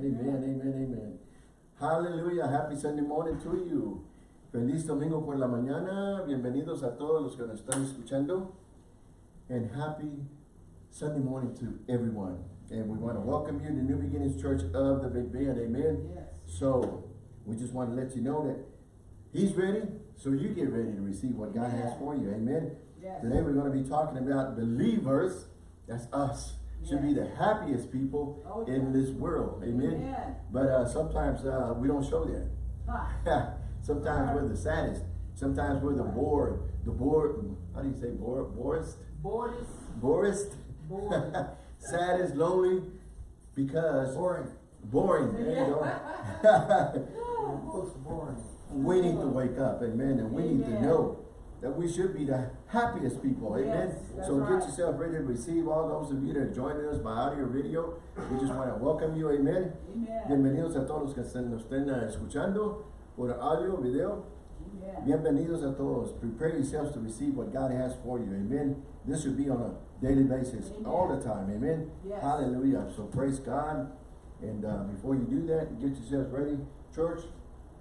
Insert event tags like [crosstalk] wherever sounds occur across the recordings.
Amen, amen, amen. Hallelujah. Happy Sunday morning to you. Feliz domingo por la mañana. Bienvenidos a todos los que nos están escuchando. And happy Sunday morning to everyone. And we want to welcome you to New Beginnings Church of the Big Bend. Amen. Yes. So, we just want to let you know that He's ready, so you get ready to receive what God has for you. Amen. Yes. Today we're going to be talking about believers. That's us. Should be the happiest people Oh, in this world. Amen. Amen. But uh, sometimes uh, we don't show that. Ha. [laughs] sometimes we're the saddest. Sometimes we're the bored. The bored. How do you say bored? Borest? Board is saddest, lonely, because Boring. boring. There you go. [laughs] [laughs] Are boring. we need to wake up, amen, and we need to know that we should be the happiest people, amen. Yes, so right. get yourself ready to receive all those of you that are joining us by audio or video. We just want to welcome you, amen. Amen. Bienvenidos a todos los que se nos estén uh, escuchando por audio, video. Amen. Bienvenidos a todos. Prepare yourselves to receive what God has for you. Amen. This should be on a daily basis, Amen. all the time. Amen. Yes. Hallelujah. So praise God. And uh, before you do that, get yourselves ready. Church,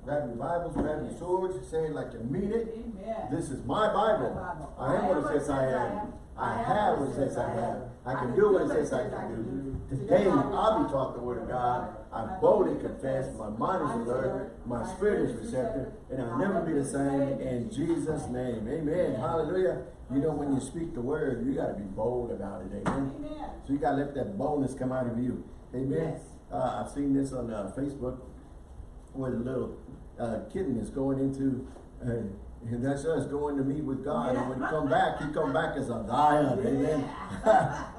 grab your Bibles, grab your swords, say it like you mean it. Amen. This is my Bible. My Bible. I am what it says I am. I have what it says I have. I can do what it says I can do. Today I'll be taught the word of God. I boldly confess. My mind is alert. My spirit is receptive. And I'll never be the same in Jesus' name. Amen. Hallelujah. You know, when you speak the word, you got to be bold about it. Amen. Amen. So you got to let that boldness come out of you. Amen. Uh, I've seen this on uh, Facebook where the little uh, kitten is going into, uh, and that's us going to meet with God. And when he come back, he come back as a lion. Amen. [laughs]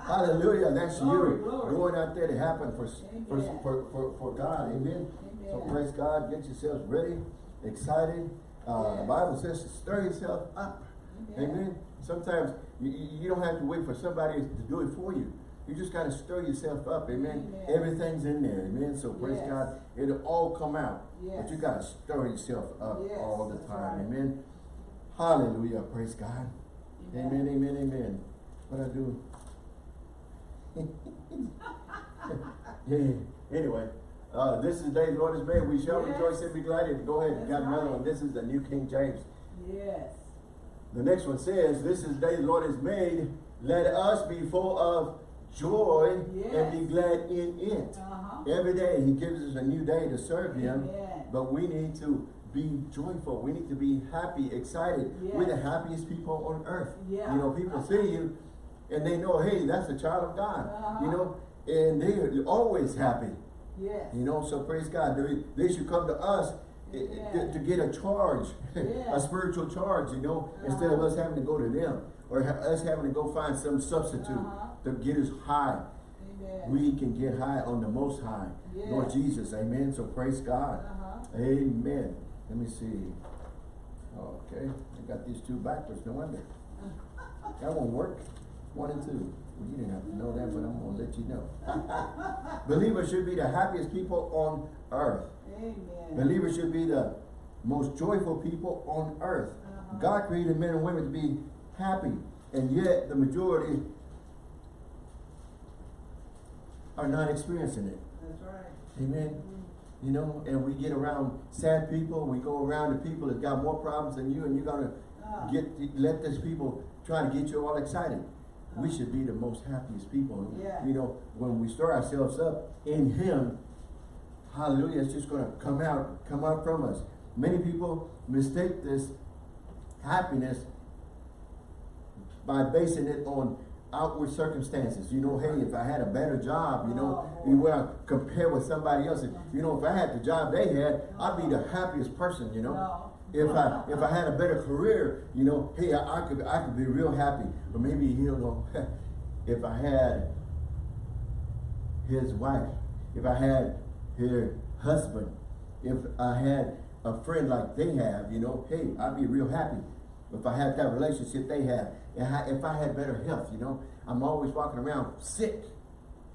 Hallelujah. That's Glory, you glory. going out there to happen for, for, for, for, for God. Amen. So praise God. Get yourselves ready, excited. Uh, The Bible says to stir yourself up. Amen. Amen. Sometimes you, you you don't have to wait for somebody to do it for you. You just got to stir yourself up. Amen. Amen. Everything's in there. Amen. So praise Yes. God. It'll all come out. But you got to stir yourself up Yes, all the time. right. Amen. Hallelujah. Praise God. Amen. Amen. Amen. What I do? [laughs] yeah. Anyway, uh, this is the day the Lord has made. We shall Yes. rejoice and be glad. it. Go ahead. That's got another right. one. This is the New King James. Yes. The next one says, This is the day the Lord has made. Let us be full of joy and be glad in it. Uh-huh. Every day He gives us a new day to serve Him. Amen. But we need to be joyful. We need to be happy, excited. We're the happiest people on earth. Yeah. You know, people see you and they know, hey, that's a child of God. Uh-huh. You know, and they're always happy. Yes. You know, so praise God. They, they should come to us to, to get a charge, [laughs] a spiritual charge, you know, instead of Uh-huh. us having to go to them or us having to go find some substitute Uh-huh. To get us high. Amen. We can get high on the most high. Lord Jesus, amen. So praise God. Uh-huh. Amen. Let me see. Okay, I got these two backwards, no wonder. [laughs] That won't work. One and two. Well, you didn't have to know that, but I'm gonna let you know. Believers should be the happiest people on earth. Amen. Believers should be the most joyful people on earth. Uh-huh. God created men and women to be happy, and yet the majority are not experiencing it. That's right. Amen. You know, and we get around sad people, we go around the people that got more problems than you, and you're gonna Ah. get let these people try to get you all excited. We Ah. should be the most happiest people. Yeah. You know, when we stir ourselves up in Him, hallelujah, it's just gonna come out, come out from us. Many people mistake this happiness by basing it on outward circumstances. You know, hey, if I had a better job, you know, Oh, want compare with somebody else. You know, if I had the job they had, I'd be the happiest person, you know. No. If I if I had a better career, you know, hey, I, I could I could be real happy. Or maybe you know, [laughs] if I had his wife, if I had her husband, if I had a friend like they have, you know, hey, I'd be real happy. If I had that relationship they have, if I had better health, you know, I'm always walking around sick.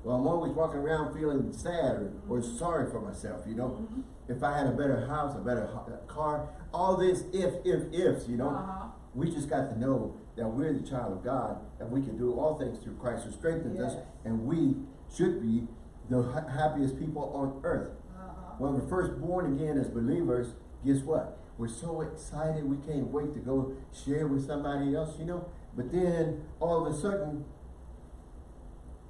Well, I'm always walking around feeling sad or, or sorry for myself, you know. If I had a better house, a better car, all this if, if, ifs, you know. Uh-huh. We just got to know that we're the child of God and we can do all things through Christ who strengthens us and we should be the happiest people on earth. Uh-huh. When we're first born again as believers, guess what? We're so excited, we can't wait to go share with somebody else, you know? But then, all of a sudden,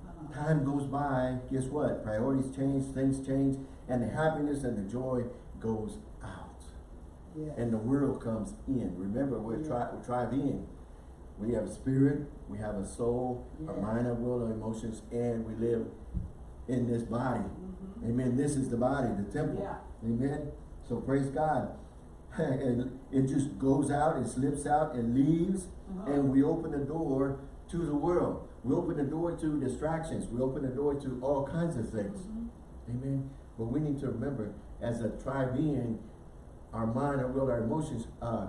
Uh-huh. time goes by, guess what? Priorities change, things change, and the happiness and the joy goes out. And the world comes in. Remember, we're Yeah. tri- we're tribe in. We have a spirit, we have a soul, a mind, a will, and emotions, and we live in this body. Mhm. Amen. This is the body, the temple. Yeah. Amen. So praise God. And it just goes out, it slips out, it leaves, Uh-huh. and we open the door to the world. We open the door to distractions. We open the door to all kinds of things. Mhm. Amen. But we need to remember, as a tribe being, our mind, our will, our emotions, uh,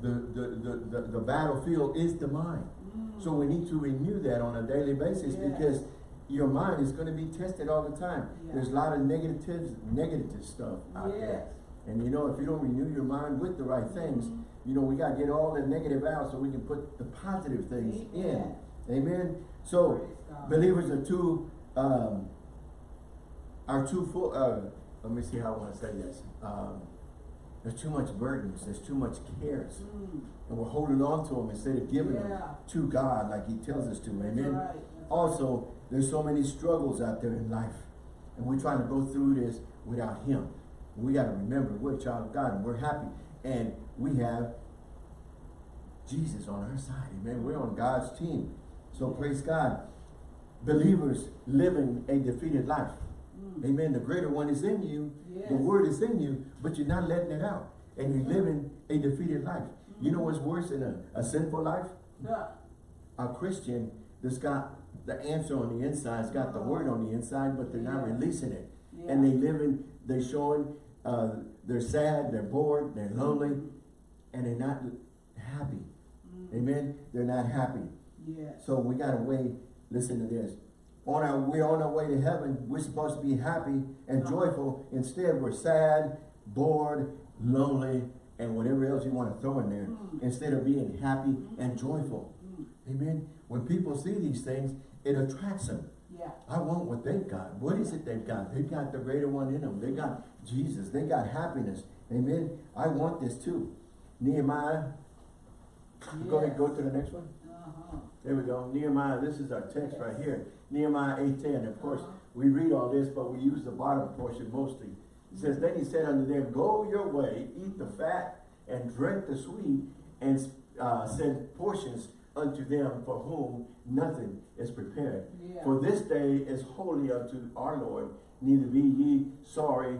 the, the, the, the, the battlefield is the mind. Mm. So we need to renew that on a daily basis Yes. because your mind is going to be tested all the time. Yeah. There's a lot of negative, negative stuff out there. And you know, if you don't renew your mind with the right things, you know, we got to get all the negative out so we can put the positive things Amen. in. Amen. So, believers are too, um, are too full, uh, let me see how I want to say this. Um, there's too much burdens, there's too much cares. Mm. And we're holding on to them instead of giving them to God like he tells us to. Amen. right. Also, there's so many struggles out there in life. And we're trying to go through this without him. We got to remember we're a child of God and we're happy. And we have Jesus on our side. Amen. We're on God's team. So praise God. Believers living a defeated life. Mm. Amen. The greater one is in you. Yes. The word is in you, but you're not letting it out. And you're living a defeated life. You know what's worse than a, a sinful life? Yeah. a Christian that's got the answer on the inside, has got the word on the inside, but they're not releasing it. Yeah. And they live in, they're showing, uh, they're sad, they're bored, they're lonely, and they're not happy. Mm. Amen? They're not happy. Yes. So we gotta wait, listen to this. On our, we're on our way to heaven, we're supposed to be happy and Uh-huh. joyful. Instead, we're sad, bored, lonely, and whatever else you wanna throw in there. Mm. Instead of being happy and joyful. Mm. Amen. When people see these things, it attracts them. Yeah. I want what they've got. What is it they've got? They've got the greater one in them. They got Jesus. They got happiness. Amen. I want this too. Nehemiah. Go ahead, go to the next one. Uh-huh. There we go. Nehemiah, this is our text right here. Nehemiah 8.10. Of course, Uh-huh. we read all this, but we use the bottom portion mostly. It says, Then he said unto them, Go your way, eat the fat, and drink the sweet, and uh, send portions unto them for whom nothing is prepared. Yeah. For this day is holy unto our Lord, neither be ye sorry,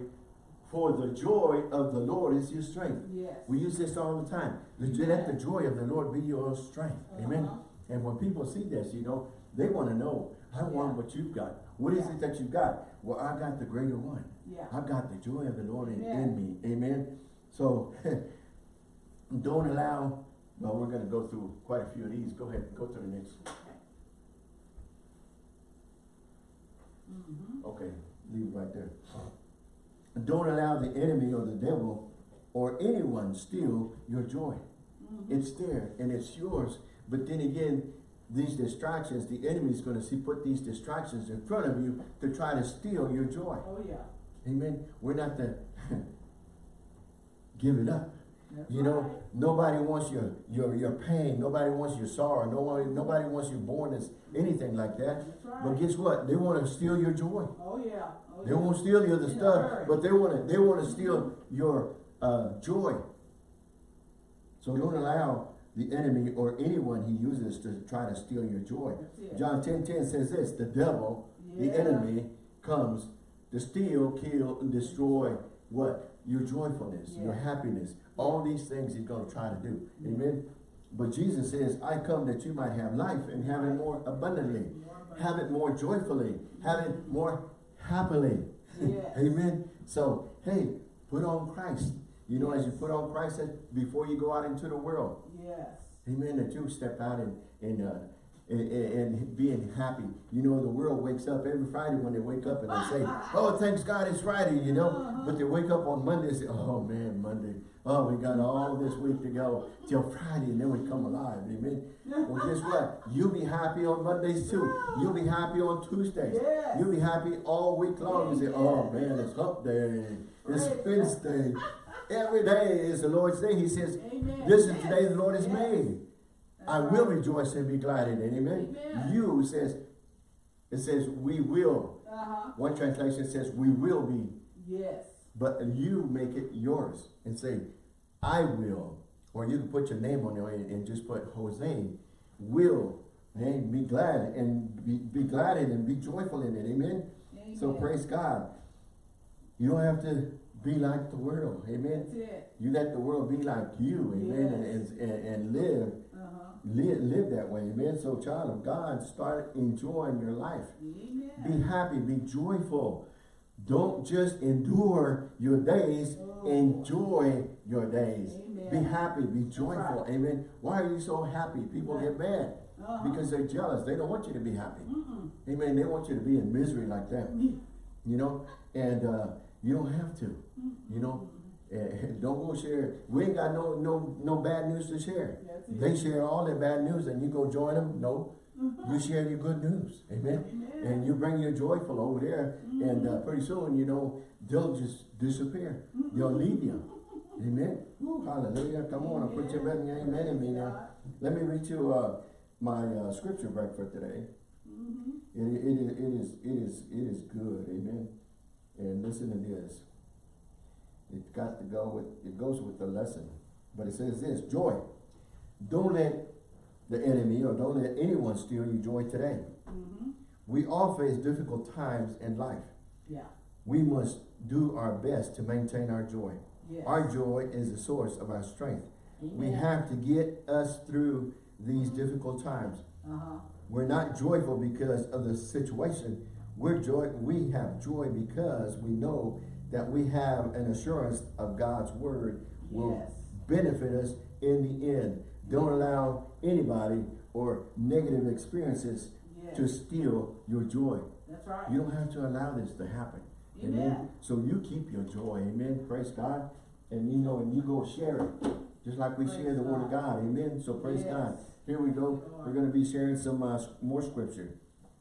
for the joy of the Lord is your strength. Yes. We use this all the time. The- Let the joy of the Lord be your strength. Amen. Uh-huh. And when people see this, you know, they want to know, I want what you've got. What is Yeah. it that you've got? Well, I've got the greater one. Yeah. I've got the joy of the Lord in, in me. Amen. So [laughs] don't allow, well, we're going to go through quite a few of these. Go ahead, go to the next. Okay. Mm-hmm. Okay, leave it right there. Don't allow the enemy or the devil or anyone steal your joy. Mm-hmm. It's there and it's yours. But then again, these distractions, the enemy is going to see put these distractions in front of you to try to steal your joy. Oh, yeah. Amen. We're not to [laughs] give it up. That's You know, right. nobody wants your your your pain. Nobody wants your sorrow. Nobody nobody wants your bornness. Anything like that. Right. But guess what? They want to steal your joy. Oh, yeah. Oh, They yeah. won't steal the other In stuff, but they want to they want to steal your uh, joy. So don't allow the enemy or anyone he uses to try to steal your joy. John 10, 10 says this, the devil, the enemy, comes to steal, kill, and destroy what? Your joyfulness, your happiness. All these things he's going to try to do. Amen. But Jesus says, I come that you might have life and have it more abundantly. More. Have it more joyfully. Have it more happily. Yes. Amen. So, hey, put on Christ. You know, as you put on Christ before you go out into the world. Yes. Amen. That you step out and, and uh, and, and, being happy. You know, the world wakes up every Friday when they wake up and they say, oh, thanks God it's Friday, you know. Uh-huh. But they wake up on Monday and say, oh man, Monday. Oh, we got all this week to go till Friday and then we come alive, amen. Well, guess [laughs] what? You'll be happy on Mondays too. You'll be happy on Tuesdays. Yes. You'll be happy all week long. You say, oh man, it's hump day. It's Wednesday. [laughs] Every day is the Lord's day. He says, Amen. this is the day the Lord has made. I will rejoice and be glad in it. Amen. Amen. You says, it says we will. Uh-huh. One translation says we will be, Yes. but you make it yours and say, I will. Or you can put your name on there and, and just put Jose will. Hey, be glad and be, be glad in it and be joyful in it. Amen. So praise God. You don't have to be like the world. Amen. You let the world be like you. Amen. Yes. And, and, and live. Live, live that way, amen. So, child of God, start enjoying your life. Amen. Be happy, be joyful. Don't just endure your days, Oh. enjoy your days. Amen. Be happy, be joyful, right. amen. Why are you so happy? People Right. get mad Uh-huh. because they're jealous. They don't want you to be happy. Mm-mm. Amen. They want you to be in misery like that, you know, and uh, you don't have to, you know. [laughs] Don't go share. We ain't got no no no bad news to share. It. They share all their bad news and you go join them. No, you share your good news. Amen. Amen. And you bring your joyful over there and uh, pretty soon, you know, they'll just disappear. They'll leave you. Amen. Woo, hallelujah. Come on, I'll put your amen, amen in me now. Let me read you uh, my uh, scripture break for today. Mm-hmm. It, it, is- it is it is it is good. Amen. And listen to this. It got to go with it goes with the lesson. But it says this joy. Don't let the enemy or don't let anyone steal your joy today. Mm-hmm. We all face difficult times in life. Yeah. We must do our best to maintain our joy. Yes. Our joy is the source of our strength. We have to get us through these difficult times. Uh-huh. We're not joyful because of the situation. We're joy we have joy because we know that we have an assurance of God's word will Yes. benefit us in the end. Don't allow anybody or negative experiences Yes. to steal your joy. That's right. You don't have to allow this to happen. Amen. So you keep your joy. Amen. Praise God. And you know, and you go share it. Just like we Praise share the word of God. God. Amen. So praise Yes. God. Here we go. We're going to be sharing some uh, more scripture.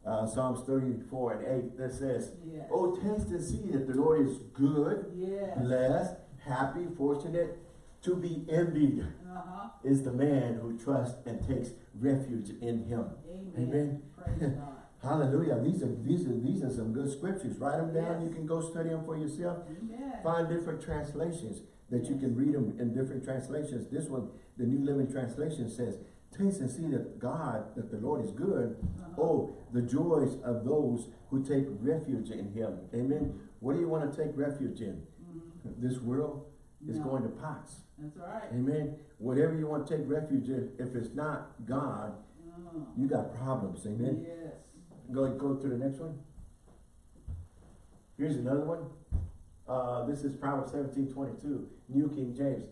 Uh, Psalms 34 and 8 that says, Yes. Oh, taste and see that the Lord is good, Yes. blessed, happy, fortunate. To be envied Uh-huh. is the man who trusts and takes refuge in him. Amen. Amen. Praise God. [laughs] Hallelujah. These are these are these are some good scriptures. Write them down. Yes. You can go study them for yourself. Amen. Find different translations that you can read them in different translations. This one, the New Living Translation says, Taste and see that God, that the Lord is good. Uh-huh. Oh, the joys of those who take refuge in Him. Amen. What do you want to take refuge in? Mhm. [laughs] This world is No. going to pass. That's right. Amen. Whatever you want to take refuge in, if it's not God, Uh, you got problems. Amen. Yes. Go, go to the next one. Here's another one. Uh, this is Proverbs seventeen twenty-two, New King James.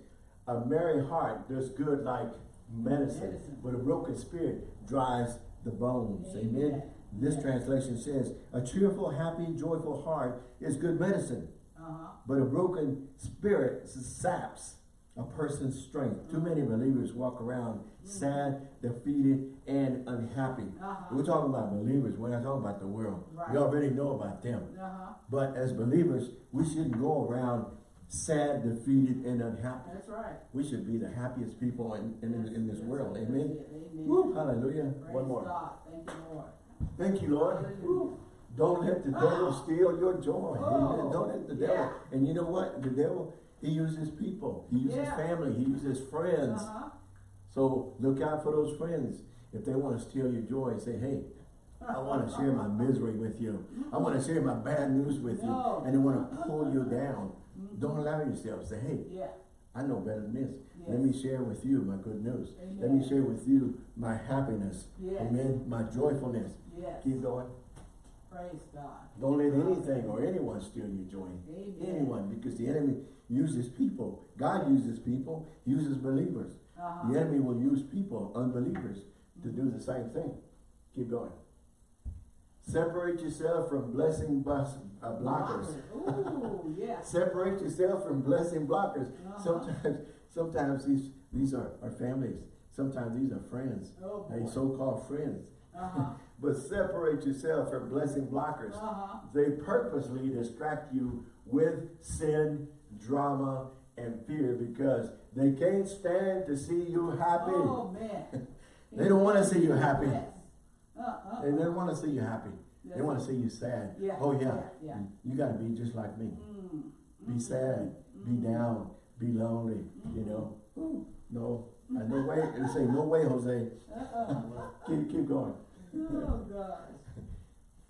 A merry heart does good like medicine, Medicine. but a broken spirit dries the bones. Amen. Amen. This translation says, a cheerful, happy, joyful heart is good medicine, Uh-huh. but a broken spirit saps a person's strength. Too many believers walk around sad, defeated, and unhappy. Uh-huh. We're talking about believers. We're not talking about the world. Right. We already know about them. Uh-huh. But as believers, we shouldn't go around sad, defeated, and unhappy. That's right. We should be the happiest people in, in, in, in this world. Amen. Amen. Woo, hallelujah. Praise One more. God. Thank you, Lord. Thank you, Lord. Don't let the devil steal your joy. Oh, Amen. Don't let the devil. yeah. And you know what? The devil, he uses people. He uses Yeah. family. He uses friends. Uh-huh. So look out for those friends. If they want to steal your joy, say, hey, I want to share my misery with you. I want to share my bad news with you. No. And they want to pull you down. Don't allow yourself. Say, hey, Yeah. I know better than this. Let me share with you my good news. Let me share with you my happiness. Yes. Amen. My joyfulness. Yes. Keep going. Praise God. Don't let anything or anyone steal your joy. Amen. Anyone, because the enemy uses people. God uses people, uses believers. Uh-huh. The enemy will use people, unbelievers, to do the same thing. Keep going. Separate yourself from blessing bus, uh, blockers. Ooh, [laughs] yes. Separate yourself from blessing blockers. Uh-huh. Sometimes, sometimes these, these are, are families. Sometimes these are friends. Oh, They so-called friends. Uh-huh, [laughs] But separate yourself from blessing blockers. uh-huh. They purposely distract you with sin, drama, and fear because they can't stand to see you happy. Oh, man. [laughs] They don't wanna see you happy. Uh-uh. They don't want to see you happy. They want to see you sad. Yeah, Oh yeah. yeah, yeah. You got to be just like me. Mm. Be sad. Be down. Be lonely. You know. Ooh, No. Uh, no way. They say no way, Jose. Uh-uh. [laughs] Keep keep going. Oh, gosh.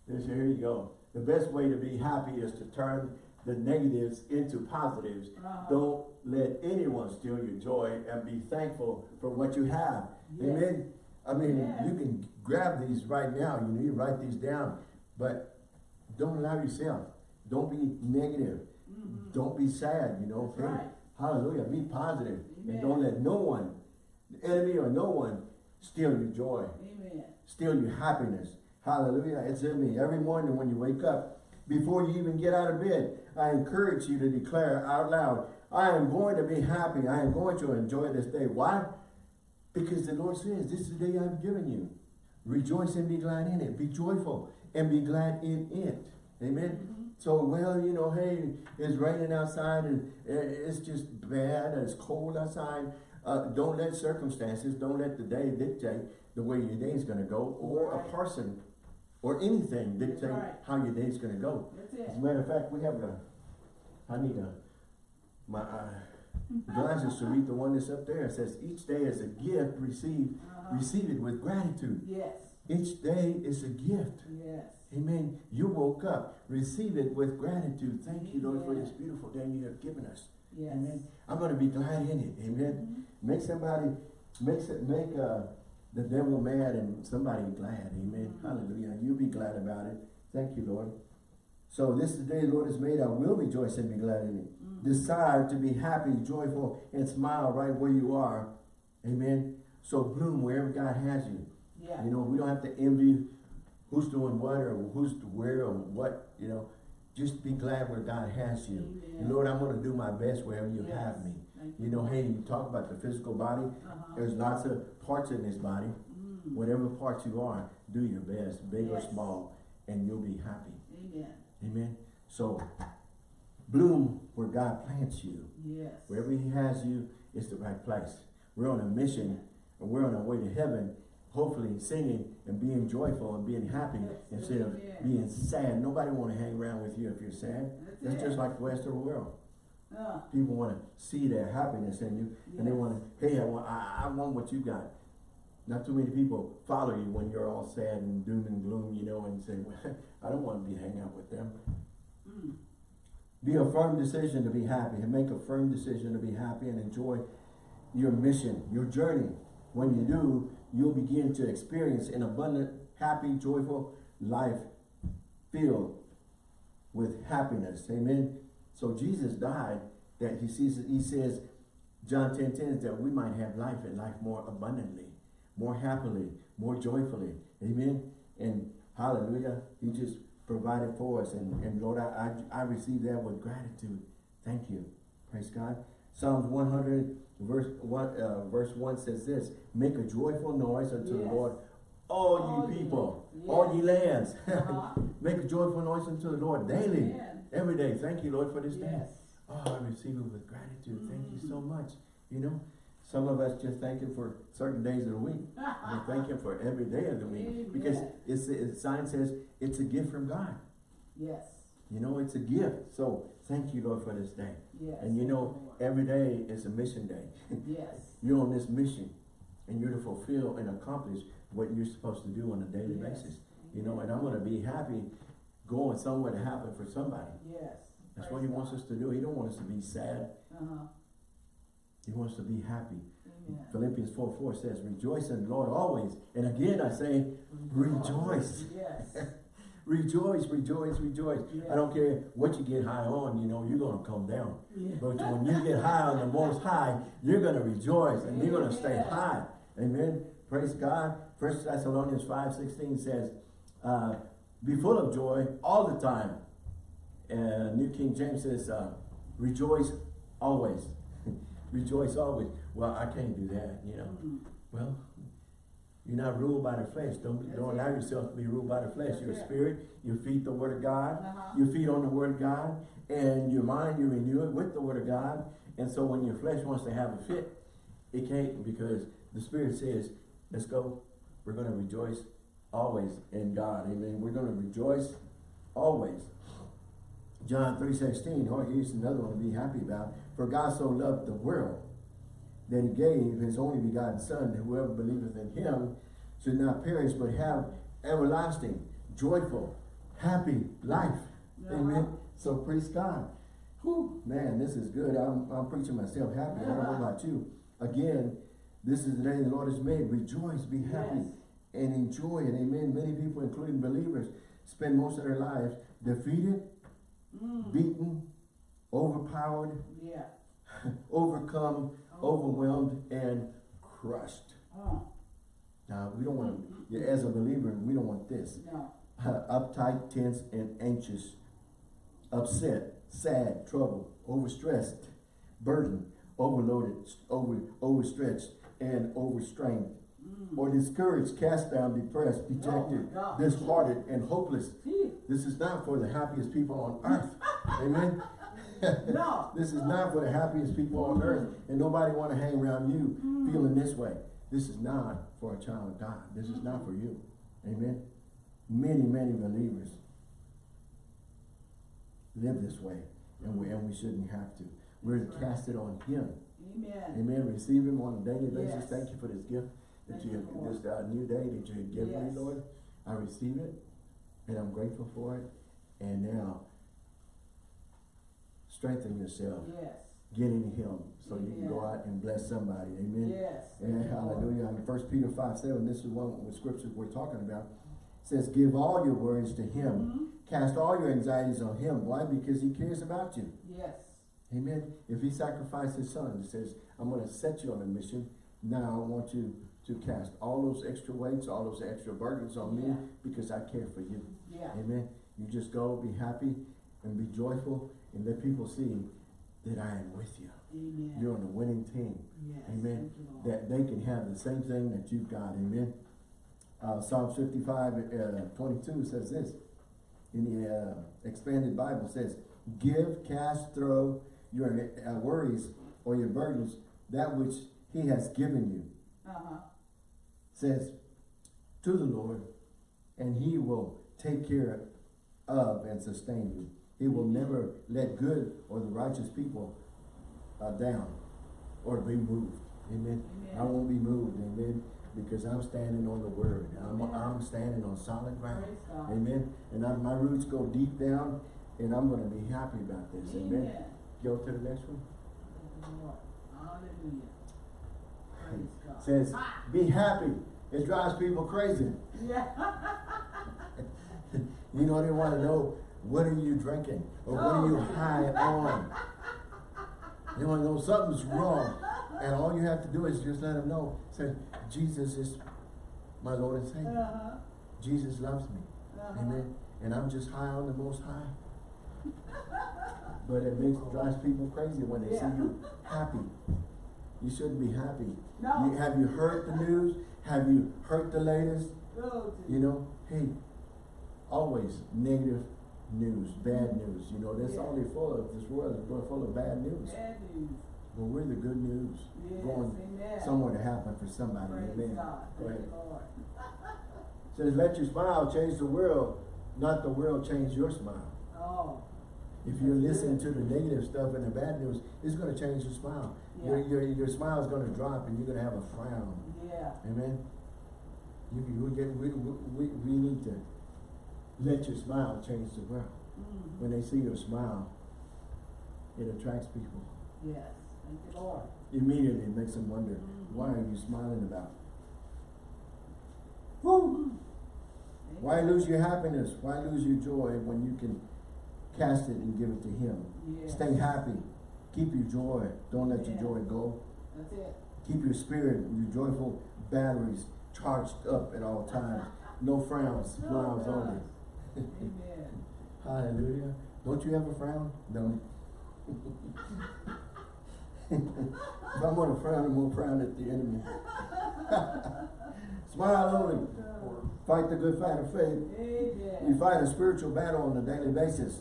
[laughs] Here you go. The best way to be happy is to turn the negatives into positives. Uh-huh. Don't let anyone steal your joy and be thankful for what you have. Yes. Amen. I mean, Yes. you can grab these right now. You know, you write these down, but don't allow yourself. Don't be negative. Mhm. Don't be sad. You know, right. hallelujah. Be positive, and Amen. don't let no one, the enemy or no one, steal your joy Amen. steal your happiness. Hallelujah. It's in me. Every morning when you wake up, before you even get out of bed, I encourage you to declare out loud, I am going to be happy. I am going to enjoy this day. Why? Because the Lord says, this is the day I've given you. Rejoice and be glad in it. Be joyful and be glad in it. Amen. Mhm. So, well, you know, hey, it's raining outside and it's just bad and it's cold outside. Uh, don't let circumstances, don't let the day dictate the way your day is gonna go or a person or anything dictate right. how your day is gonna go. That's As a matter of fact, we have a, I need a, my, uh, glasses to read the one that's up there. It says, each day is a gift received, Uh-huh. receive it with gratitude. Yes, Each day is a gift. yes. Amen. You woke up. Receive it with gratitude. Thank you, Lord, for this beautiful day you have given us. Yes. Amen. I'm going to be glad in it. Amen. Mhm. Make somebody, make it, make uh, the devil mad and somebody glad. Amen. Mhm. Hallelujah. You'll be glad about it. Thank you, Lord. So this is the day the Lord has made. I will rejoice and be glad in it. Mhm. Decide to be happy, joyful, and smile right where you are. Amen. So bloom wherever God has you. Yeah. You know, we don't have to envy who's doing what or who's where or what, you know. Just be glad where God has you. Amen. Lord, I'm going to do my best wherever you Yes. have me. Thank You know, hey, you talk about the physical body. Uh-huh. There's lots of parts in this body. Mm. Whatever part you are, do your best, big or small, and you'll be happy. Amen. Amen. So, bloom where God plants you. Yes. Wherever He has you, it's the right place. We're on a mission, and we're on our way to heaven, hopefully singing and being joyful and being happy Yes, instead of amen. being sad. Nobody want to hang around with you if you're sad. That's That's just like the rest of the world. Uh, People want to see their happiness in you, and they want to, hey, I want, I, I want what you got. Not too many people follow you when you're all sad and doom and gloom, you know, and say, well, [laughs] I don't want to be hanging out with them. mm. Be a firm decision to be happy and make a firm decision to be happy and enjoy your mission, your journey. When you do, you'll begin to experience an abundant, happy, joyful life filled with happiness. Amen. So Jesus died that he sees he says John 10 10 is that we might have life and life more abundantly, more happily, more joyfully. Amen. And hallelujah. He just provided for us. And, and Lord, I, I, I receive that with gratitude. Thank you. Praise God. Psalms 100 verse 1, uh, verse 1 says this, make a joyful noise unto the Lord, all All ye people, all ye lands. Uh-huh. [laughs] make a joyful noise unto the Lord daily, Amen. every day. Thank you, Lord, for this day. Oh, I receive it with gratitude. Thank you so Mm. much. You know, some of us just thank Him for certain days of the week. [laughs] We thank Him for every day of the week because it's the sign says it's a gift from God. Yes. You know, it's a gift. So thank you, Lord, for this day. Yes. And you know, every day is a mission day. Yes. [laughs] You're on this mission, and you're to fulfill and accomplish what you're supposed to do on a daily Yes. basis. You know, and I'm going to be happy going somewhere to happen for somebody. Yes. That's Praise what He wants us to do. He don't want us to be sad. Uh-huh. He wants to be happy. Amen. Philippians 4 4 says, Rejoice in the Lord always. And again I say, Rejoice. Yes. [laughs] Rejoice, rejoice, rejoice. Yeah. I don't care what you get high on, you know, you're going to come down. Yeah. But when you get high on the most high, you're going to rejoice and you're going to stay high. Amen. Praise God. First Thessalonians five sixteen says, uh, be full of joy all the time. And New King James says, uh, rejoice always. Rejoice always. Well, I can't do that, you know. Mm. Well, you're not ruled by the flesh. Don't, That's don't it. allow yourself to be ruled by the flesh. That's Your it. spirit, you feed the word of God. Uh-huh. You feed on the word of God. And your mind, you renew it with the word of God. And so when your flesh wants to have a fit, it can't because the spirit says, let's go. We're going to rejoice always in God. Amen. We're going to rejoice always. John 3.16, oh, here's another one to be happy about. For God so loved the world that he gave his only begotten son, that whoever believeth in him should not perish, but have everlasting, joyful, happy life. Amen. Uh-huh. So praise God. Whew, man, this is good. I'm, I'm preaching myself happy. I don't know about you. Again, this is the day the Lord has made. Rejoice, be happy, Yes. and enjoy it. Amen. Many people, including believers, spend most of their lives defeated, Mm. beaten, overpowered, Yeah. [laughs] overcome, Oh. overwhelmed, and crushed. Oh, Now, we don't want to, as a believer, we don't want this. no. [laughs] uptight, tense, and anxious, upset, sad, troubled, overstressed, burdened, overloaded, over, overstretched, and overstrained, Mm. or discouraged, cast down, depressed, dejected, Oh, disheartened, and hopeless. This is not for the happiest people on earth. [laughs] Amen. No. [laughs] This is not for the happiest people on earth, and nobody want to hang around you Mm. feeling this way. This is not for a child of God. This is not for you. Amen. Many, many believers live this way, and we and we shouldn't have to. We're to cast it on Him. Amen. Amen. Receive Him on a daily basis. Yes. Thank you for this gift that you have, this new day that you have given me, Lord. I receive it, and I'm grateful for it. And now, strengthen yourself. Yes. Get in Him so you can go out and bless somebody. Amen. Yes. And Thank you, Lord. hallelujah. In First Peter 5 7, this is one of the scriptures we're talking about. It says, Give all your worries to Him. Mhm. Cast all your anxieties on Him. Why? Because He cares about you. Yes. Amen. If He sacrificed His Son, He says, I'm going to set you on a mission. Now I want you to cast all those extra weights, all those extra burdens on me because I care for you. Yeah. Amen. You just go, be happy, and be joyful, and let people see that I am with you. Amen. You're on a winning team. yes. Amen. Thank you, Lord. That they can have the same thing that you've got. Amen. Uh, Psalm 55, uh, 22 says this. In the uh, expanded Bible says, Give, cast, throw your uh, worries or your burdens, that which he has given you. Uh-huh. Says, to the Lord, and he will take care of and sustain you. He will never let good or the righteous people uh, down or be moved. Amen. I won't be moved, amen, because I'm standing on the word. I'm, I'm standing on solid ground. Amen. And I, my roots go deep down, and I'm going to be happy about this. Amen. Amen. Go to the next one. Thank you, Lord. Hallelujah. Says, be happy. It drives people crazy. Yeah. [laughs] You know, they want to know, what are you drinking? Or what are you Oh. high on? You want to know something's wrong. And all you have to do is just let them know. Say, Jesus is my Lord and Savior. Uh-huh. Jesus loves me. Uh-huh. Amen. And I'm just high on the most high. But it makes drives people crazy when they Yeah. see you happy. You shouldn't be happy. No. You, have you heard the news? Have you heard the latest? You know, hey, always negative news, bad news. You know, that's Yeah. they're full of. This world is full- of bad news. bad news. But we're the good news Yes. going Amen. somewhere to happen for somebody. Praise Amen. God. Go ahead. [laughs] says, let your smile change the world, not the world change your smile. Oh. If you're listening good. to the negative stuff and the bad news, it's going to change your smile. Your, Yeah. your, your smile is going to drop and you're going to have a frown. Yeah. Amen. You, you get, we, we, we need to let your smile change the world. Mm. When they see your smile, it attracts people. Yes. Thank you, Lord. Immediately it makes them wonder, Mhm. why are you smiling about? Woo! Why lose your happiness? Why lose your joy when you can cast it and give it to Him? Yes. Stay happy. Keep your joy. Don't let your joy go. That's it. Keep your spirit, your joyful batteries charged up at all times. No frowns, No smiles only. Amen. [laughs] Hallelujah. Don't you have a frown? No. [laughs] if I'm gonna frown, I'm gonna frown at the enemy. [laughs] Smile only. Fight the good fight of faith. We fight a spiritual battle on a daily basis.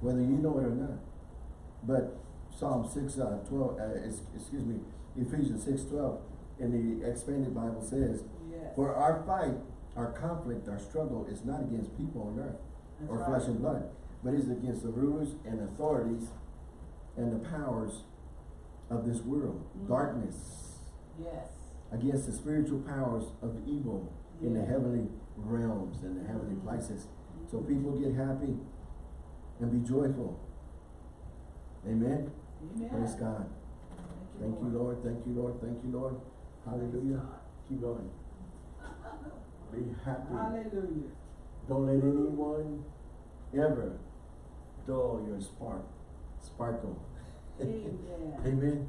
Whether you know it or not. But Psalm six, uh, twelve, uh, excuse me, Ephesians six, twelve, in the expanded Bible says, Yes. For our fight, our conflict, our struggle is not against people on earth That's or right. flesh and blood, but is against the rulers and authorities and the powers of this world, Mhm. darkness, Yes. against the spiritual powers of evil in the heavenly realms and the heavenly Mhm. places. So people get happy and be joyful. Amen. Amen. Praise God. Thank you, Lord. Thank you, Lord. Thank you, Lord. Hallelujah. Keep going. Be happy. Hallelujah. Don't let anyone ever dull your spark, sparkle. Amen. [laughs] Amen.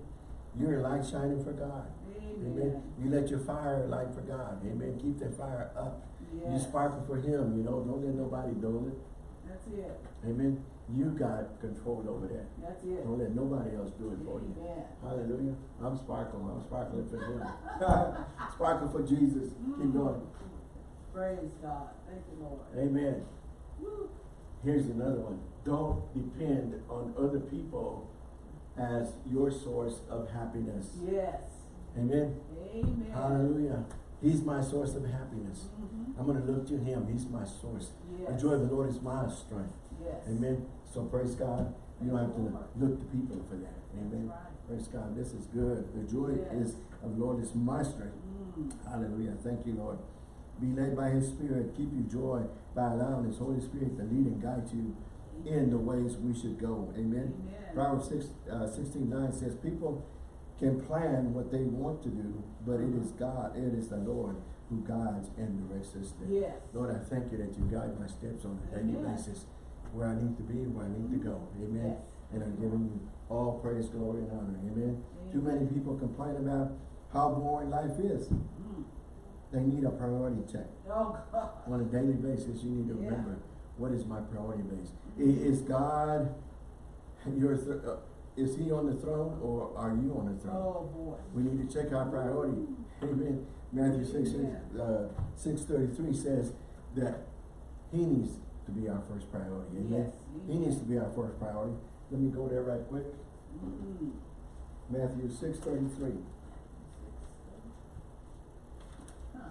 You're a light shining for God. Amen. Amen. You let your fire light for God. Amen. Keep that fire up. You Yes. sparkle for Him. You know, don't let nobody dull it. That's it. Amen. You got control over that. That's it. Don't let nobody else do it for you. Amen. Hallelujah. I'm sparkling. I'm sparkling for Him. [laughs] [laughs] Sparkle for Jesus. Keep mm. going. Praise God. Thank you, Lord. Amen. Woo. Here's another one. Don't depend on other people as your source of happiness. Yes. Amen. Amen. Hallelujah. He's my source of happiness. Mhm. I'm going to look to him. He's my source. The joy of the Lord is my strength. Yes. Amen. So praise God. You don't have to look to people for that. Amen. Right. Praise God. This is good. The joy Yes. is of the Lord is my strength. Mm. Hallelujah. Thank you, Lord. Be led by His Spirit. Keep you joy by allowing His Holy Spirit to lead and guide you in the ways we should go. Amen. Amen. Proverbs 6, uh, 16, 9 says, People can plan what they want to do, but it is God, it is the Lord who guides and directs us. Yes. Lord, I thank you that you guide my steps on a daily Amen. basis, where I need to be, where I need to go. Amen. Yes. And I'm giving you all praise, glory, and honor. Amen. Too many people complain about how boring life is. Mm. They need a priority check. Oh, God. On a daily basis, you need to Yeah. remember, what is my priority base? I- Is God your, uh, is he on the throne or are you on the throne? Oh, boy. We need to check our priority. [laughs] Amen. Matthew six, Amen. uh, six thirty-three says that he needs to be our first priority. Amen. Yes, He amen. needs to be our first priority. Let me go there right quick. Mm. Matthew six thirty-three. Huh.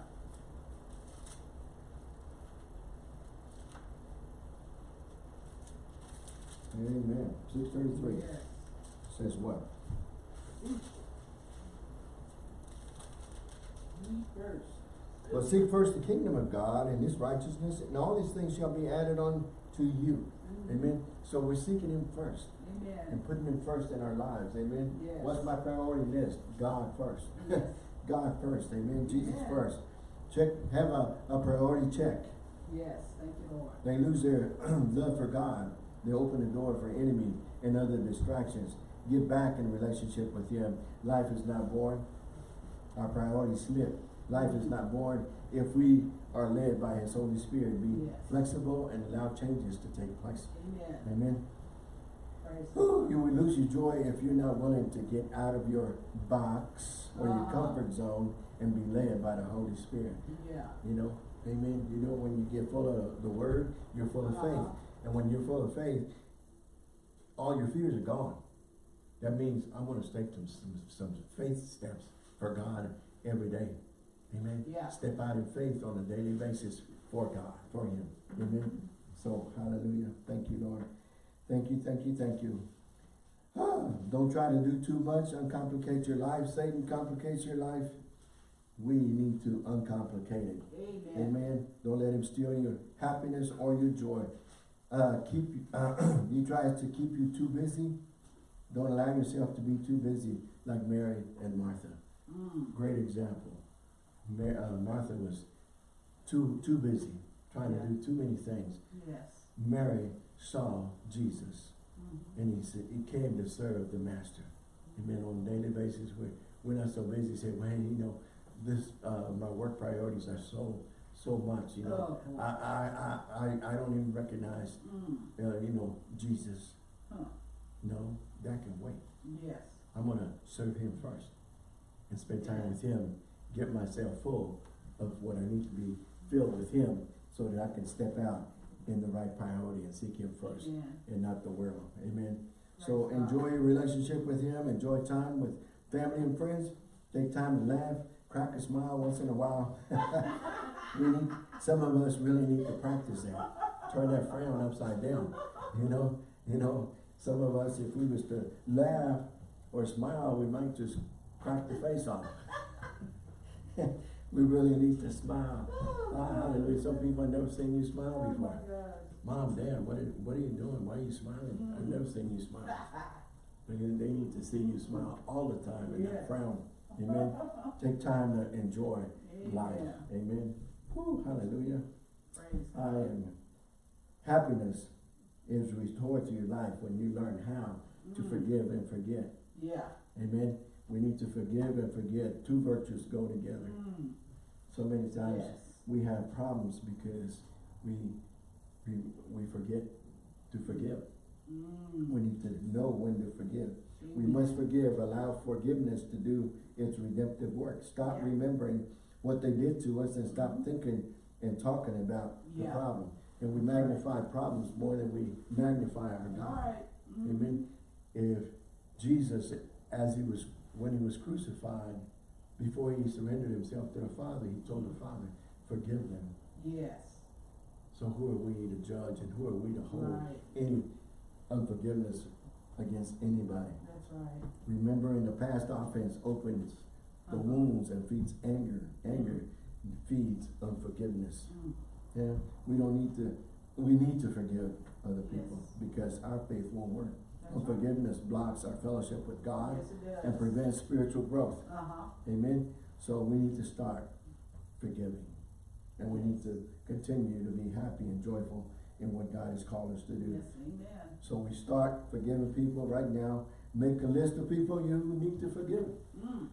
Amen. Six thirty-three Yes. Says what? First. But seek first the kingdom of God and his righteousness, and all these things shall be added on to you. Mm. Amen. So we're seeking him first Amen. and putting him first in our lives. Amen. Yes. What's my priority list? God first. Yes. [laughs] God first. Amen. Jesus Yes. first. Check have a, a priority check. Yes, thank you, Lord. They lose their [clears throat] love for God. They open the door for enemy and other distractions. Get back in relationship with him. Life is not boring. Our priorities slip. Life is not boring if we are led by his Holy Spirit. Be Yes. flexible and allow changes to take place. Amen. Amen. God. You will lose your joy if you're not willing to get out of your box or your Uh-huh. comfort zone and be led by the Holy Spirit. Yeah. You know, amen. You know, when you get full of the word, you're full of Uh-huh. faith. And when you're full of faith, all your fears are gone. That means I'm going to take some, some, some faith steps for God every day. Amen. Yeah. Step out in faith on a daily basis for God, for Him. Amen. So, hallelujah. Thank you, Lord. Thank you, thank you, thank you. Ah, [sighs] don't try to do too much, uncomplicate your life. Satan complicates your life. We need to uncomplicate it. Amen. Amen. Don't let him steal your happiness or your joy. Uh, keep uh, [clears throat] he tries to keep you too busy. Don't allow yourself to be too busy, like Mary and Martha. Mm. Great example. Mar- uh, Martha was too too busy, trying to do too many things. Yes. Mary saw Jesus, Mhm. and he said he came to serve the Master. Amen. On a daily basis, we're we're not so busy, say, well, hey, you know, this, uh, my work priorities are so, so much, you know. Oh. I, I, I, I, I don't even recognize, Mm, uh, you know, Jesus. huh, No, that can wait. yes, I'm gonna serve him first and spend time with him, get myself full of what I need to be filled with him so that I can step out in the right priority and seek him first yeah, and not the world. Amen. So enjoy your relationship with him, enjoy time with family and friends, take time to laugh, crack a smile once in a while. [laughs] need, some of us really need to practice that. Turn that frown upside down. You know, you know, some of us, if we was to laugh or smile, we might just crack the face off. [laughs] we really need to smile. Ah, hallelujah. Some people have never seen you smile oh before. Mom, Dad, what are, what are you doing? Why are you smiling? I've never seen you smile. They, they need to see you smile all the time and not frown. Amen. [laughs] Take time to enjoy life. Amen. Whew, hallelujah. praise I am, happiness is restored to your life when you learn how to Mm. forgive and forget. yeah, Amen. We need to forgive and forget. Two virtues go together. mm, So many times yes, we have problems because we, we, we forget to forgive. mm. We need to know when to forgive. We must forgive, allow forgiveness to do its redemptive work. Stop Yeah. remembering what they did to us and stop thinking and talking about the problem. And we magnify problems more than we magnify our God. right, mm, Amen. If Jesus, as he was, when he was crucified, before he surrendered himself to the Father, he told the Father, forgive them. yes, So who are we to judge and who are we to hold right, any unforgiveness against anybody? that's right, Remembering the past offense opens the Uh-huh. wounds and feeds anger. Anger feeds unforgiveness. mm, Yeah, we don't need to, we need to forgive other people Yes. because our faith won't work. that's right, blocks our fellowship with God yes, and prevents spiritual growth. Uh-huh, Amen? So we need to start forgiving. And we need to continue to be happy and joyful in what God has called us to do. yes, amen, So we start forgiving people right now. Make a list of people you need to forgive. mm,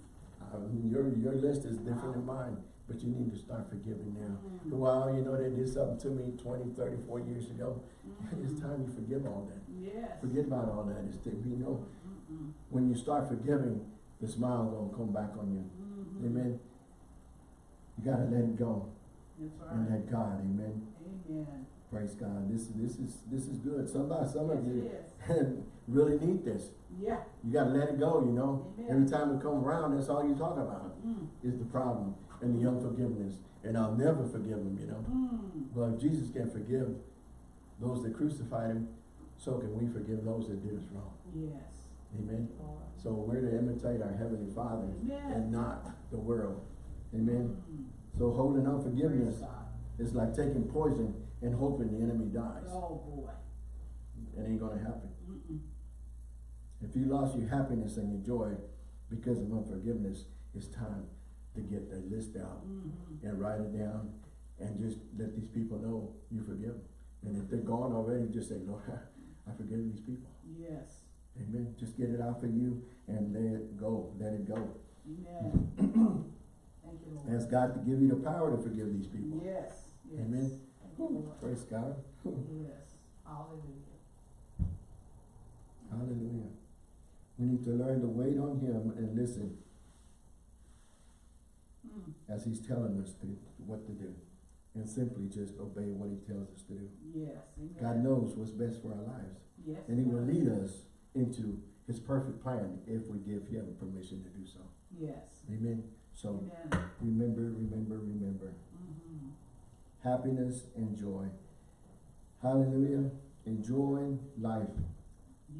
Um, your, your list is different than mine, but you need to start forgiving now. mm, Well, you know, they did something to me 20, 30, 40 years ago. mm, [laughs] It's time you forgive all that. yes. Forget about all that. It's, you know, Mm-mm, when you start forgiving, the smile gonna come back on you. mhm, Amen. You gotta let it go That's and let God, amen. amen. Praise God. This, this is, this is good. Somebody, some of you [laughs] really need this. Yeah, You gotta let it go, you know. Amen. Every time we come around, that's all you talk about, mm, is the problem and the unforgiveness. And I'll never forgive them, you know. mm, But if Jesus can forgive those that crucified him, so can we forgive those that did us wrong. yes, Amen. Lord. So we're to imitate our Heavenly Father Amen. and not the world. Amen. Mm, So holding unforgiveness is like taking poison and hoping the enemy dies. Oh, boy, It ain't gonna happen. mm-mm, If you lost your happiness and your joy because of unforgiveness, it's time to get that list out mhm, and write it down and just let these people know you forgive them. And if they're gone already, just say, Lord, [laughs] I forgive these people. yes, Amen. Just get it out for you and let it go. Let it go. amen. [clears throat] Thank you, Lord. Ask God to give you the power to forgive these people. Yes, yes. Amen. Thank you, Lord. Praise God. Yes, hallelujah. Hallelujah. We need to learn to wait on Him and listen Mm, as He's telling us to, what to do. And simply just obey what He tells us to do. yes, amen. God knows what's best for our lives. Yes. And He will lead us into His perfect plan if we give Him permission to do so. Yes, Amen. So amen. remember, remember, remember. Mhm, Happiness and joy. Hallelujah. Enjoying life.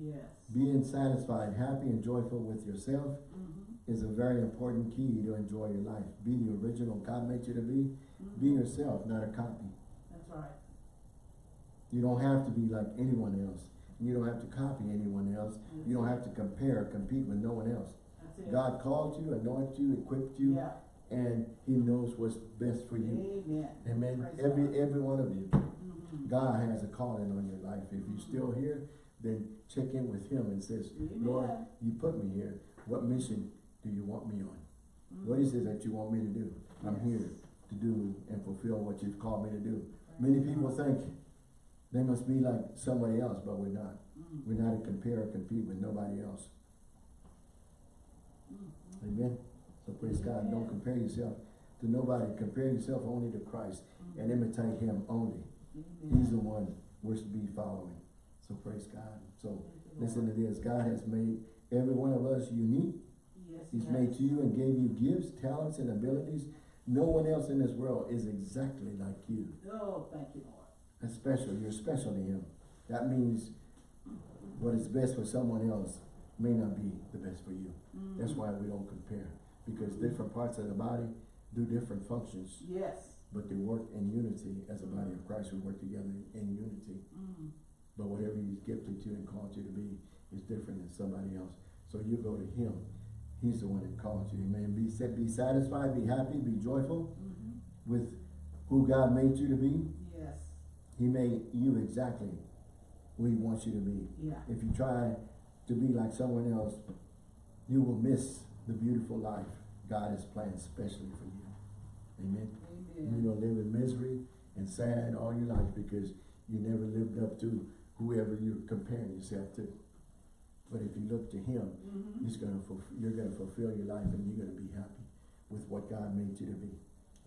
yes. Being satisfied, happy, and joyful with yourself Mhm, is a very important key to enjoy your life. Be the original God made you to be. Be mhm. yourself, not a copy. That's right. You don't have to be like anyone else. You don't have to copy anyone else. You don't have to compare compete with no one else. God called you, anointed you, equipped you, Yeah, and He knows what's best for you. amen. Amen. Praise Every God. every one of you. Mhm. God has a calling on your life. If you're still here, then check in with Him and says, Lord, you put me here. What mission do you want me on? What is it that you want me to do? I'm here to do and fulfill what you've called me to do. Many people think they must be like somebody else, but we're not. Mm, We're not to compare or compete with nobody else. mm, Amen. So praise God. Don't compare yourself to nobody. Compare yourself only to Christ and imitate him only. He's the one we're to be following. So praise God. So listen to this. God has made every one of us unique. Yes, He's yes. made you and gave you gifts, talents, and abilities. No one else in this world is exactly like you. Oh, thank you, Lord. That's special. You're special to him. That means what is best for someone else may not be the best for you. Mm. That's why we don't compare. Because different parts of the body do different functions, Yes. but they work in unity as a body of Christ. We work together in unity. Mm. But whatever he's gifted you and called you to be is different than somebody else. So you go to him. He's the one that called you. Amen. Be sa- be satisfied, be happy, be joyful Mhm. with who God made you to be. Yes. He made you exactly who he wants you to be. Yeah. If you try to be like someone else, you will miss the beautiful life God has planned specially for you. Amen. Amen. gonna live in misery and sad all your life because you never lived up to whoever you're comparing yourself to. But if you look to him, Mhm. he's gonna you're gonna fulfill your life and you're gonna be happy with what God made you to be.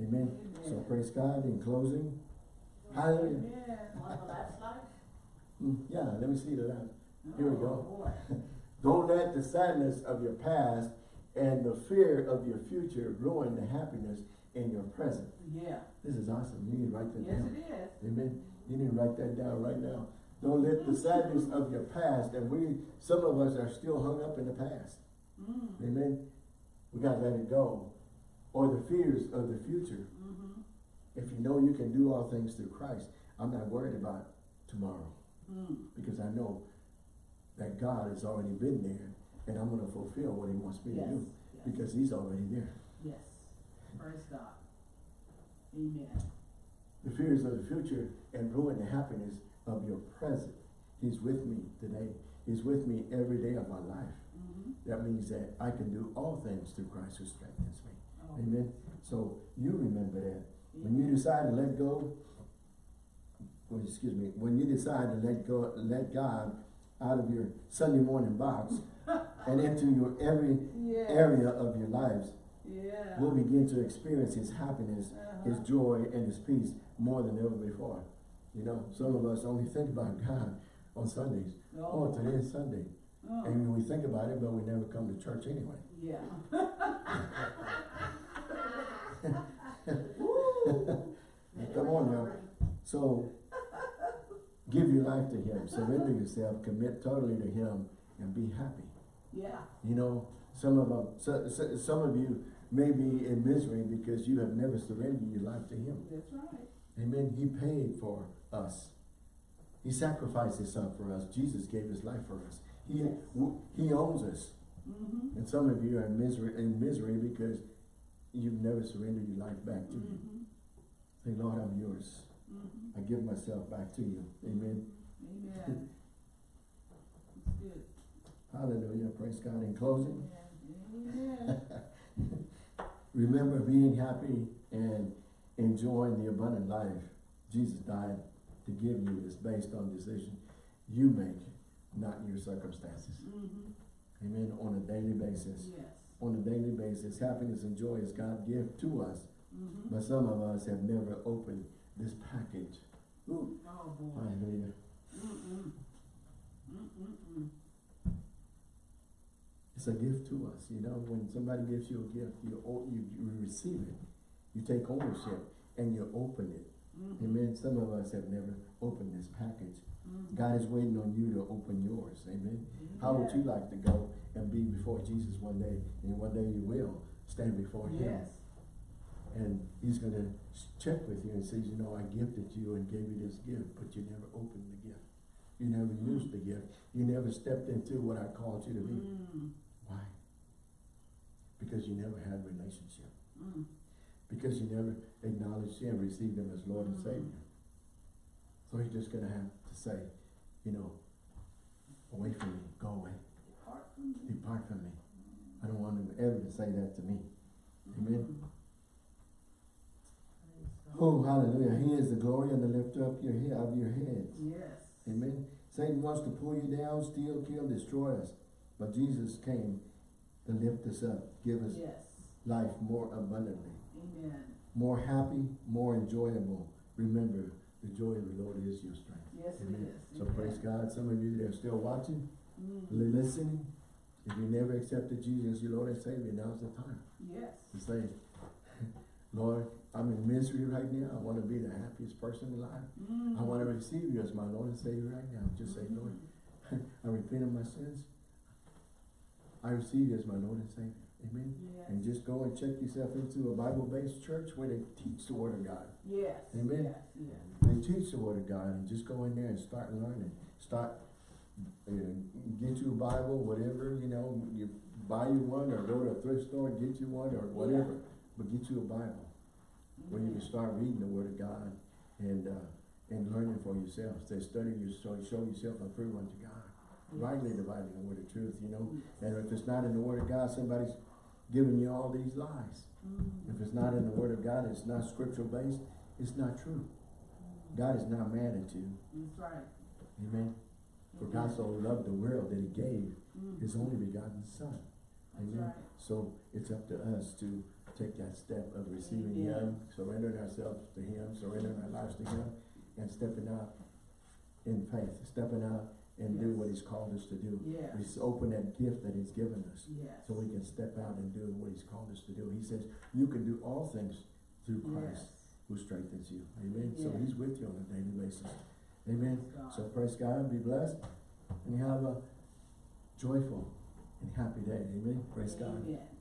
Amen. So praise God in closing. Hallelujah. Amen. The last slide? Mm, Yeah, let me see that. Here we go. Oh. [laughs] Don't let the sadness of your past and the fear of your future ruin the happiness in your present. Yeah. This is awesome. You need to write that Yes, down. Yes, it is. Amen. You need to write that down right now. Don't let the sadness of your past, and we, some of us are still hung up in the past. Mm. Amen. We gotta let it go. Or the fears of the future. Mhm. If you know you can do all things through Christ, I'm not worried about tomorrow Mm. because I know that God has already been there and I'm gonna fulfill what he wants me to do Yes. because he's already there. Yes. Praise God. Amen. The fears of the future and ruin the happiness of your present. He's with me today. He's with me every day of my life. Mhm. That means that I can do all things through Christ who strengthens me. Oh, Amen. So you remember that. When you decide to let go, well, excuse me, when you decide to let go, let God out of your Sunday morning box and into your every Yeah. area of your lives, Yeah. we'll begin to experience His happiness, His Uh-huh. joy, and His peace more than ever before. You know, some of us only think about [laughs] God on Sundays. Oh, today is Sunday. Oh, And we think about it, but we never come to church anyway. Yeah. [laughs] [laughs] Come on now. So, give your life to Him, surrender yourself, commit totally to Him, and be happy. Yeah. You know, some of them, so, so, some of you may be in misery because you have never surrendered your life to Him. That's right. Amen. He paid for us. He sacrificed His Son for us. Jesus gave His life for us. He Yes. He owns us. Mm-hmm. And some of you are in misery in misery because you've never surrendered your life back to Him. Mm-hmm. Say, Lord, I'm yours. Mm-hmm. I give myself back to you. Amen. Amen. Hallelujah. Praise God. In closing, [laughs] remember being happy and enjoying the abundant life Jesus died to give you is based on decision you make, not your circumstances. Mm-hmm. Amen. On a daily basis. Yes. On a daily basis, happiness and joy is God gift to us, Mm-hmm. but some of us have never opened this package. Ooh, Oh, boy. hallelujah. Mm-mm. It's a gift to us, you know, when somebody gives you a gift, you, you, you receive it, you take ownership, and you open it. Mm-hmm. Amen. Some of us have never opened this package. Mm-hmm. God is waiting on you to open yours. Amen. How would you like to go and be before Jesus one day? And one day you will stand before Him. Yes. And He's going to check with you and say, you know, I gifted you and gave you this gift, but you never opened the gift. You never used the gift. You never stepped into what I called you to be. Mm. Because you never had a relationship. Mm. Because you never acknowledged Him, received Him as Lord and Mhm. Savior. So He's just going to have to say, you know, away from me, go away, Depart from me. depart from me. I I don't want him ever to say that to me. Amen. Mhm. God. Oh, hallelujah. He is the glory and the lifter up your head, of your heads. Yes. Amen. Satan wants to pull you down, steal, kill, destroy us. But Jesus came to lift us up, give us Yes. life more abundantly, Amen. more happy, more enjoyable. Remember, the joy of the Lord is your strength. Yes, Amen. So Amen. praise God. Some of you that are still watching, Mhm. listening, if you never accepted Jesus as your Lord and Savior, now's the time Yes. to say, [laughs] Lord, I'm in misery right now. I want to be the happiest person alive. I want to receive you as my Lord and Savior right now. Just say, Lord, [laughs] I repent of my sins. I receive you as my Lord and Savior. Amen. Yes. And just go and check yourself into a Bible-based church where they teach the Word of God. Yes. Amen. Yes. Yes. They teach the Word of God and just go in there and start learning. Start, uh, get you a Bible, whatever, you know, you buy you one or go to a thrift store and get you one or whatever. But get you a Bible where you can start reading the Word of God and, uh, and learning for yourself. Say, study your, so show yourself approved unto God. Rightly dividing the word of truth, you know. And if it's not in the Word of God, somebody's giving you all these lies. Mhm. If it's not in the Word of God, it's not scriptural based, it's not true. God is not mad at you. That's right. Amen. For God so loved the world that he gave Mhm. his only begotten son. Amen. right. So it's up to us to take that step of receiving him, surrendering ourselves to him, surrendering our lives to him, and stepping out in faith, stepping out and do what he's called us to do. Yes. Just open that gift that he's given us Yes. so we can step out and do what he's called us to do. He says, you can do all things through Christ Yes. who strengthens you. Amen. So he's with you on a daily basis. Amen. So praise God, and be blessed, and you have a joyful and happy day. Amen. Praise God. Amen.